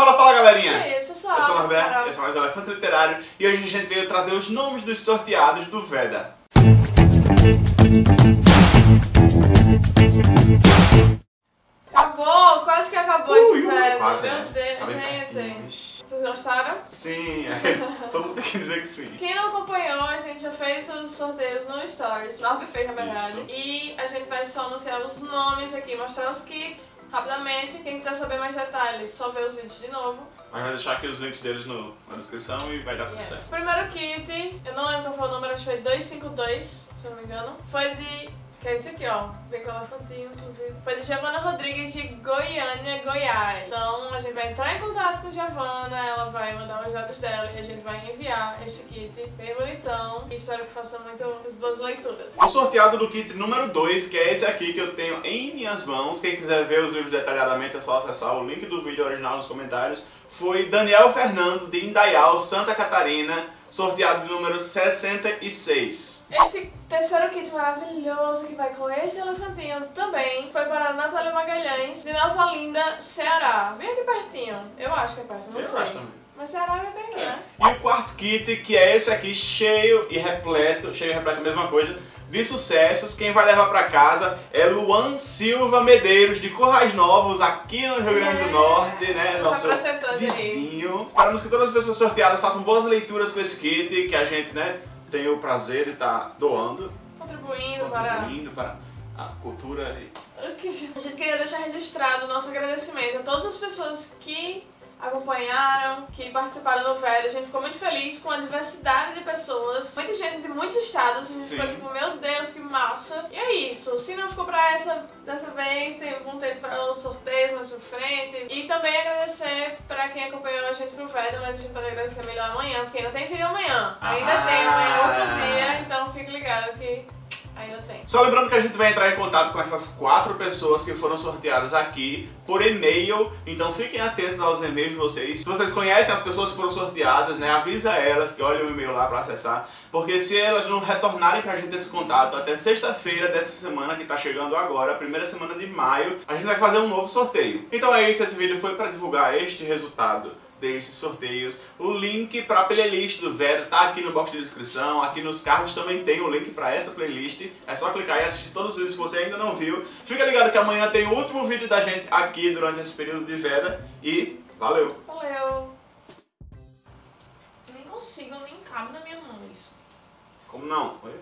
Fala, fala galerinha! E aí, eu sou Eu sou o Norberto, esse é mais um Elefante Literário e hoje a gente veio trazer os nomes dos sorteados do Veda. Acabou, quase que acabou Ui, esse velho. quase, Meu né? Deus, gente. Vocês gostaram? Sim, todo mundo tem que dizer que sim. Quem não acompanhou, a gente já fez os sorteios no Stories. Norbe fez, na verdade. Isso. E a gente vai só anunciar os nomes aqui, mostrar os kits rapidamente. Quem quiser saber mais detalhes, só ver os vídeos de novo. Mas vai deixar aqui os links deles no- na descrição e vai dar tudo Yes. certo. Primeiro kit, eu não lembro qual foi o número, acho que foi 252, se eu não me engano. Foi de. Que é esse aqui, ó. Vem com elefantinho, inclusive. Foi de Giovana Rodrigues de Goiânia, Goiás. Então a gente vai entrar em contato com Giovana, ela vai mandar os dados dela e a gente vai enviar este kit bem bonitão. E espero que faça muitas boas leituras. O sorteado do kit número 2, que é esse aqui que eu tenho em minhas mãos. Quem quiser ver os livros detalhadamente é só acessar o link do vídeo original nos comentários. Foi Daniel Fernando de Indaial, Santa Catarina, sorteado de número 66. Este terceiro kit maravilhoso que vai com este elefantinho também foi para a Natália Magalhães, de Nova Olinda, Ceará. Bem aqui pertinho. Eu acho que é perto, não Eu sei. acho também. Mas Ceará é bem né? E o quarto kit, que é esse aqui, cheio e repleto, cheio e repleto, a mesma coisa, de sucessos. Quem vai levar pra casa é Luan Silva Medeiros, de Currais Novos, aqui no Rio Grande do É, Norte, né? tá Nosso vizinho. Esperamos que todas as pessoas sorteadas façam boas leituras com esse kit, que a gente, né, tem o prazer de estar doando, Contribuindo para... contribuindo para a cultura e A gente queria deixar registrado o nosso agradecimento a todas as pessoas que acompanharam, que participaram do VED. A gente ficou muito feliz com a diversidade de pessoas, muita gente de muitos estados. A gente Sim. ficou tipo, meu Deus, que massa. E é isso. Se não ficou pra essa dessa vez, tem algum tempo para os sorteios mais pra frente. E também agradecer pra quem acompanhou a gente pro VED, mas a gente pode agradecer melhor amanhã, porque ainda tem vídeo amanhã. Ainda Ah. tem amanhã outro dia, então fique ligado que Só lembrando que a gente vai entrar em contato com essas quatro pessoas que foram sorteadas aqui por e-mail, então fiquem atentos aos e-mails de vocês. Se vocês conhecem as pessoas que foram sorteadas, né, avisa elas que olhem o e-mail lá para acessar, porque se elas não retornarem pra gente esse contato até sexta-feira dessa semana que tá chegando agora, primeira semana de maio, a gente vai fazer um novo sorteio. Então é isso, esse vídeo foi para divulgar este resultado desses sorteios. O link para a playlist do Vero tá aqui no box de descrição, aqui nos cards também tem o link para essa playlist. É só clicar e assistir todos os vídeos que você ainda não viu. Fica ligado que amanhã tem o último vídeo da gente aqui durante esse período de Veda e valeu! Valeu! Nem consigo, nem cabe na minha mão isso. Como não? Oi?